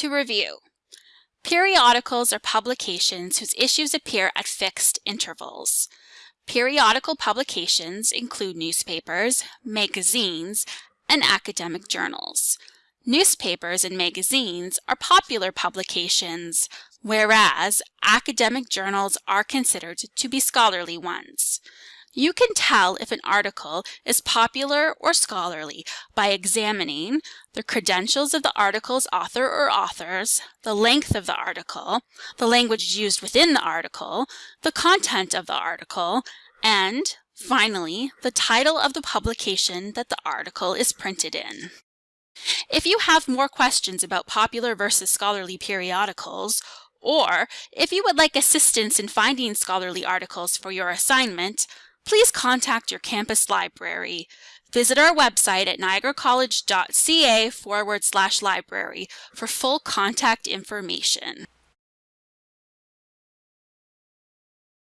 To review, periodicals are publications whose issues appear at fixed intervals. Periodical publications include newspapers, magazines, and academic journals. Newspapers and magazines are popular publications, whereas academic journals are considered to be scholarly ones. You can tell if an article is popular or scholarly by examining the credentials of the article's author or authors, the length of the article, the language used within the article, the content of the article, and, finally, the title of the publication that the article is printed in. If you have more questions about popular versus scholarly periodicals, or if you would like assistance in finding scholarly articles for your assignment, please contact your campus library. Visit our website at niagaracollege.ca forward slash library for full contact information.